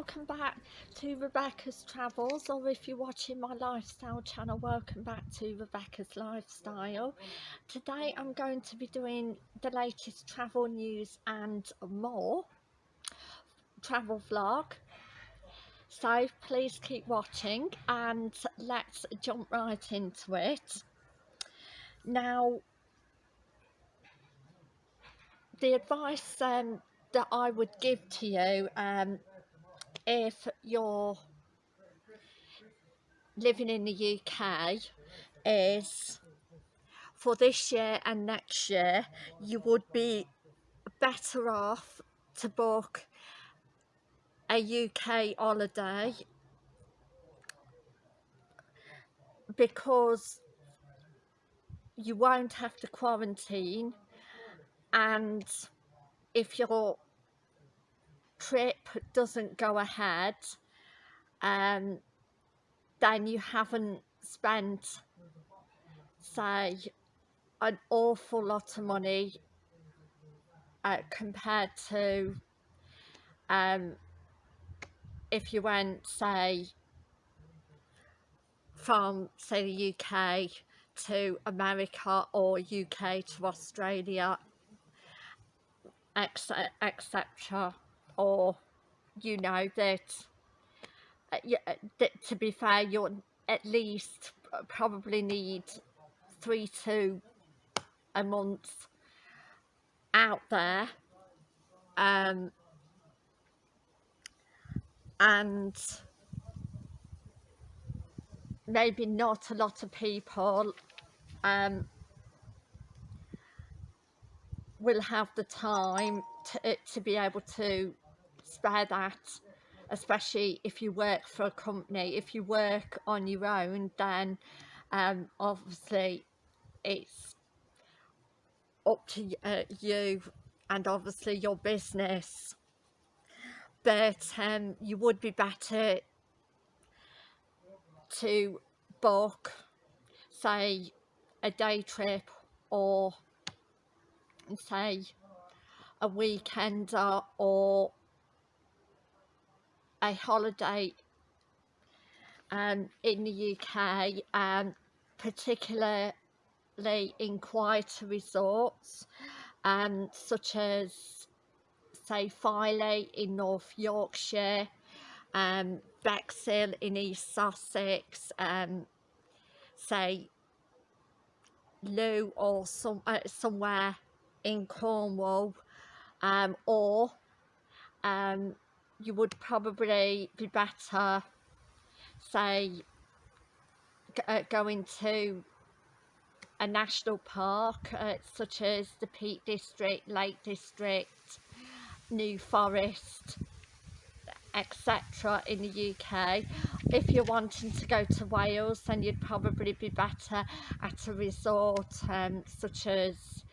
welcome back to Rebecca's Travels or if you're watching my lifestyle channel welcome back to Rebecca's Lifestyle. Today I'm going to be doing the latest travel news and more travel vlog. So please keep watching and let's jump right into it. Now the advice um, that I would give to you um, if you're living in the UK is for this year and next year you would be better off to book a UK holiday because you won't have to quarantine. And if your trip doesn't go ahead um, then you haven't spent say an awful lot of money uh, compared to um, if you went say from say the UK to America or UK to Australia etc or you know that, uh, uh, that to be fair you'll at least probably need three to a month out there um, and maybe not a lot of people um, will have the time to, to be able to spare that especially if you work for a company. If you work on your own then um, obviously it's up to uh, you and obviously your business. But um, you would be better to book say a day trip or say a weekend or a holiday um, in the UK um, particularly in quieter resorts um, such as say Filey in North Yorkshire um, Bexhill in East Sussex um, say Looe or some, uh, somewhere in Cornwall um, or um, you would probably be better say uh, going to a national park uh, such as the Peak District, Lake District, New Forest etc in the UK if you're wanting to go to Wales then you'd probably be better at a resort um, such as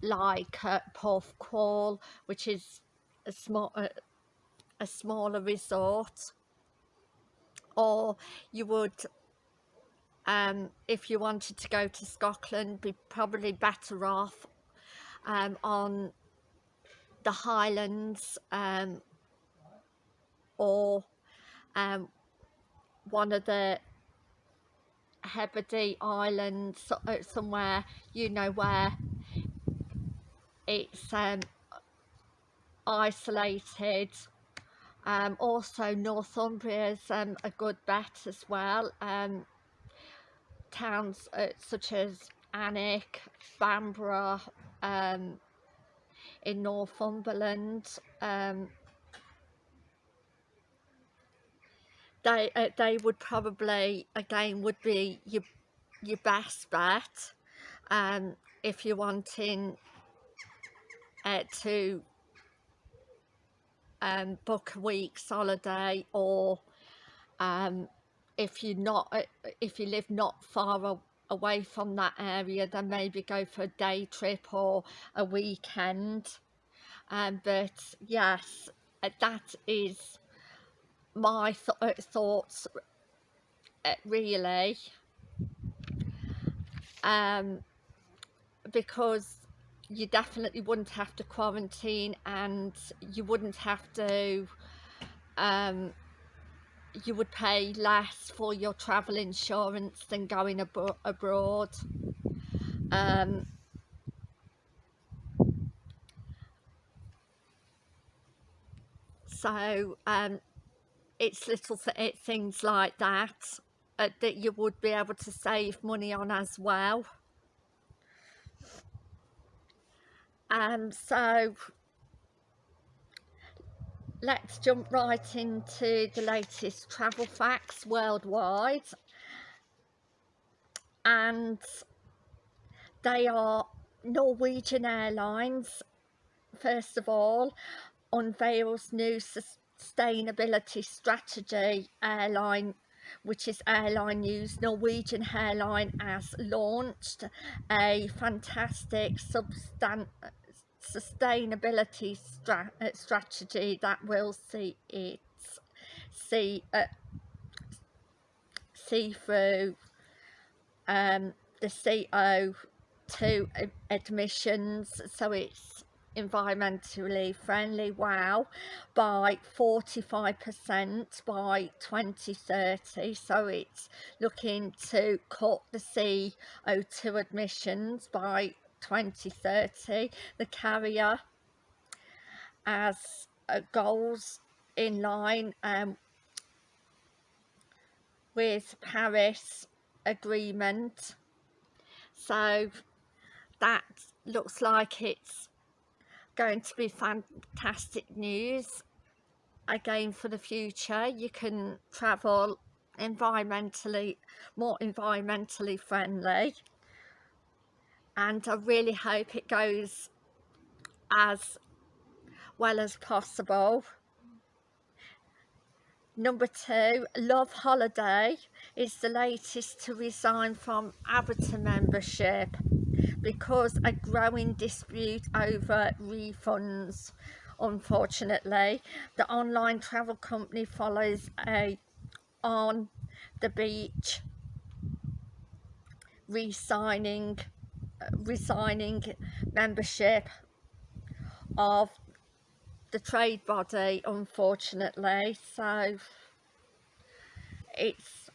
like uh, Porthcawl which is a small uh, a smaller resort or you would um, if you wanted to go to Scotland be probably better off um, on the Highlands um, or um, one of the Hebrides Islands uh, somewhere you know where it's um, isolated um, also Northumbria is um, a good bet as well. Um, towns uh, such as Alnwick, Bamborough um, in Northumberland um, they uh, they would probably again would be your your best bet um, if you're wanting uh, to um, book a week's holiday or um, if you're not uh, if you live not far away from that area then maybe go for a day trip or a weekend. Um, but yes uh, that is my th uh, thoughts really. Um, because you definitely wouldn't have to quarantine and you wouldn't have to um, you would pay less for your travel insurance than going abo abroad. Um, so um, it's little th things like that uh, that you would be able to save money on as well um, so let's jump right into the latest travel facts worldwide. And they are Norwegian Airlines first of all unveils new sustainability strategy airline which is airline news. Norwegian airline has launched a fantastic substan sustainability stra uh, strategy that will see it see uh, see through um, the CO2 emissions so it's environmentally friendly. Wow. By 45% by 2030 so it's looking to cut the CO2 emissions by 2030 the carrier as uh, goals in line um, with Paris agreement. So that looks like it's going to be fantastic news again for the future. You can travel environmentally more environmentally friendly and I really hope it goes as well as possible. Number two, Love Holiday is the latest to resign from ABTA membership because a growing dispute over refunds. Unfortunately, the online travel company follows a on the beach re-signing resigning membership of the trade body unfortunately. So it's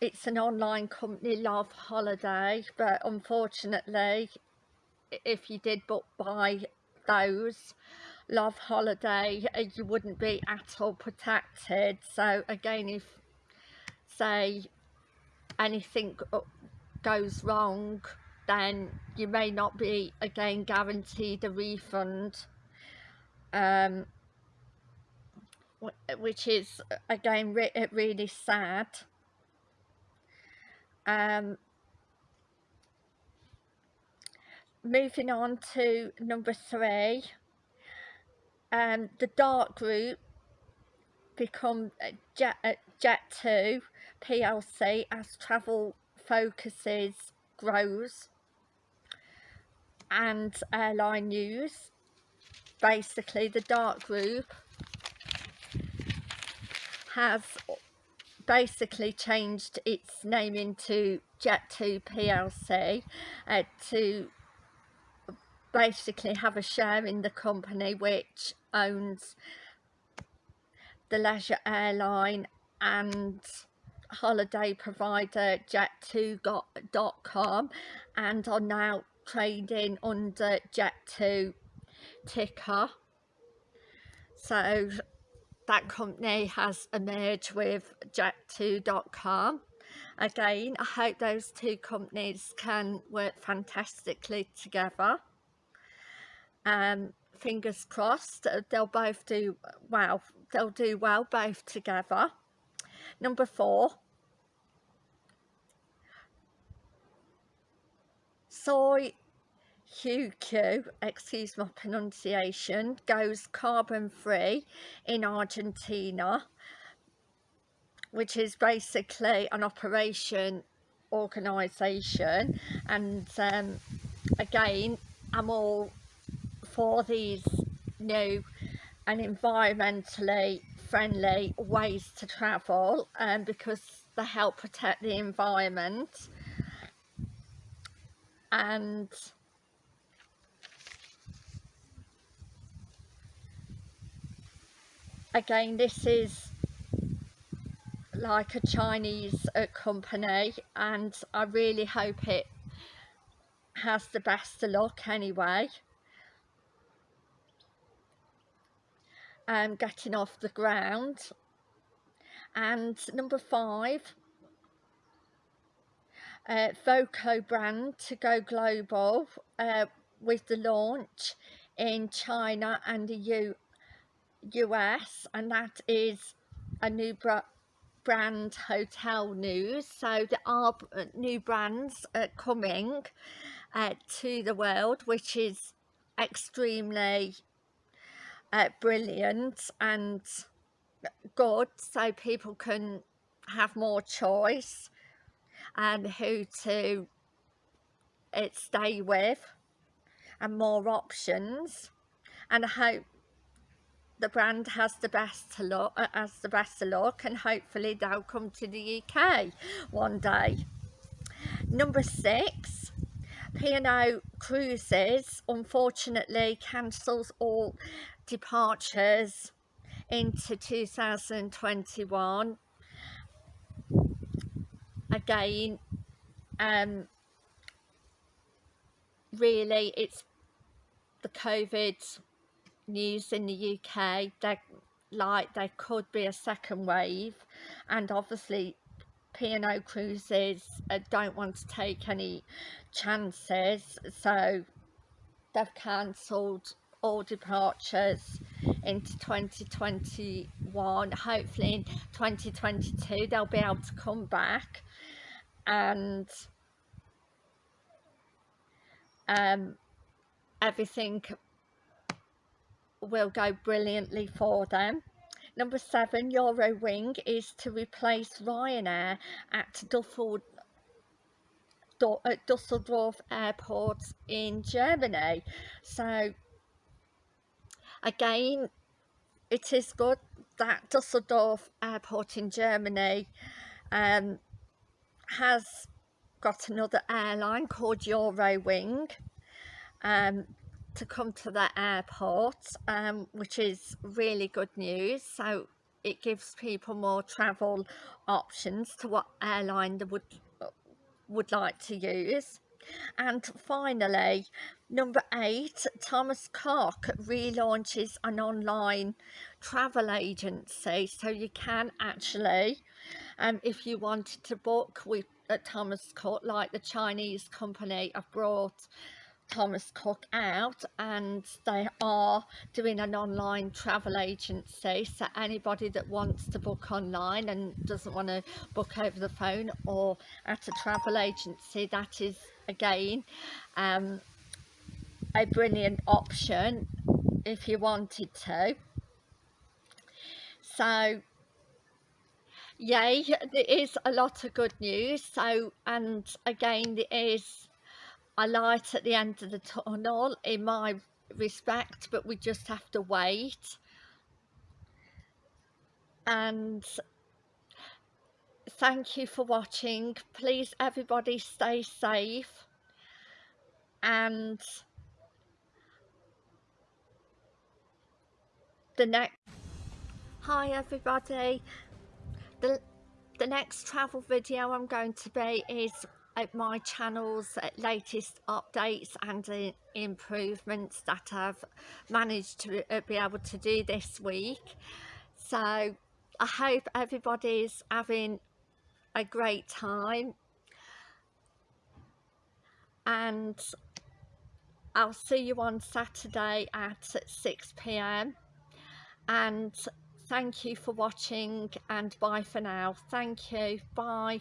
it's an online company love holiday but unfortunately if you did book by those love holiday uh, you wouldn't be at all protected. So again if say anything goes wrong then you may not be again guaranteed a refund. Um, which is again re really sad. Um, moving on to number three um, the Dart Group become jet, jet2 plc as travel focuses grows and airline news. Basically the Dart Group has basically changed its name into Jet2 PLC uh, to basically have a share in the company which owns the leisure airline and holiday provider jet2.com and are now trading under Jet2 ticker. So that company has emerged with jet2.com. Again, I hope those two companies can work fantastically together. Um, fingers crossed, they'll both do well, they'll do well both together. Number four, soy HUQ, excuse my pronunciation, goes carbon free in Argentina, which is basically an operation organisation. And um, again, I'm all for these new and environmentally friendly ways to travel um, because they help protect the environment and again this is like a Chinese uh, company and I really hope it has the best of luck anyway. Um, getting off the ground. And number five uh, Voco brand to go global uh, with the launch in China and the U US and that is a new brand hotel news. So there are uh, new brands uh, coming uh, to the world which is extremely uh, brilliant and good. So people can have more choice and who to uh, stay with and more options and I hope the brand has the best to look uh, has the best to look and hopefully they'll come to the UK one day. Number six P&O Cruises unfortunately cancels all departures into 2021 again um really it's the COVID news in the UK that like there could be a second wave and obviously P&O Cruises uh, don't want to take any chances so they've cancelled all departures into 2021 hopefully in 2022 they'll be able to come back and um, everything will go brilliantly for them. Number seven, Eurowing is to replace Ryanair at at Dusseldorf Airport in Germany. So again, it is good that Dusseldorf Airport in Germany um, has got another airline called Eurowing. Um, to come to the airport um, which is really good news so it gives people more travel options to what airline they would would like to use and finally number eight Thomas Cook relaunches an online travel agency. So you can actually um, if you wanted to book with uh, Thomas Cook like the Chinese company I've brought Thomas Cook out and they are doing an online travel agency. So anybody that wants to book online and doesn't want to book over the phone or at a travel agency that is again um, a brilliant option if you wanted to. So yay there is a lot of good news. So and again there is a light at the end of the tunnel in my respect but we just have to wait. And thank you for watching. Please everybody stay safe. And the next hi everybody. The the next travel video I'm going to be is my channel's latest updates and uh, improvements that I've managed to uh, be able to do this week. So I hope everybody's having a great time. And I'll see you on Saturday at 6pm and thank you for watching and bye for now. Thank you. Bye